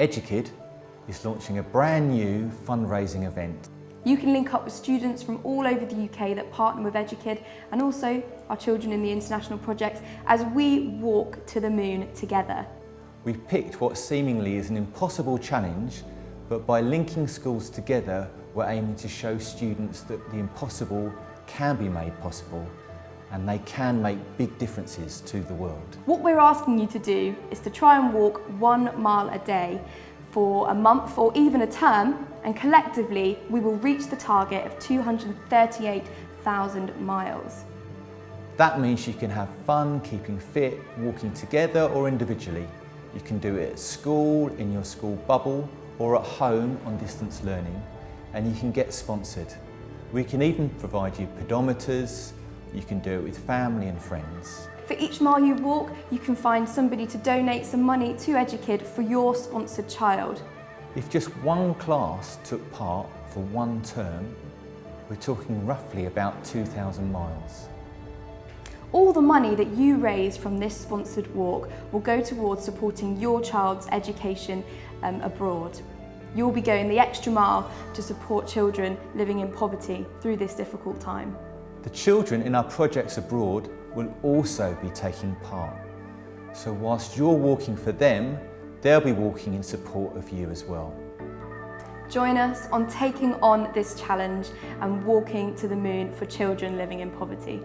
Edukid is launching a brand new fundraising event. You can link up with students from all over the UK that partner with Edukid and also our children in the international projects as we walk to the moon together. We've picked what seemingly is an impossible challenge, but by linking schools together, we're aiming to show students that the impossible can be made possible and they can make big differences to the world. What we're asking you to do is to try and walk one mile a day for a month or even a term and collectively we will reach the target of 238,000 miles. That means you can have fun keeping fit, walking together or individually. You can do it at school, in your school bubble or at home on distance learning and you can get sponsored. We can even provide you pedometers, you can do it with family and friends. For each mile you walk, you can find somebody to donate some money to Edukid for your sponsored child. If just one class took part for one term, we're talking roughly about 2,000 miles. All the money that you raise from this sponsored walk will go towards supporting your child's education um, abroad. You'll be going the extra mile to support children living in poverty through this difficult time. The children in our projects abroad will also be taking part. So whilst you're walking for them, they'll be walking in support of you as well. Join us on taking on this challenge and walking to the moon for children living in poverty.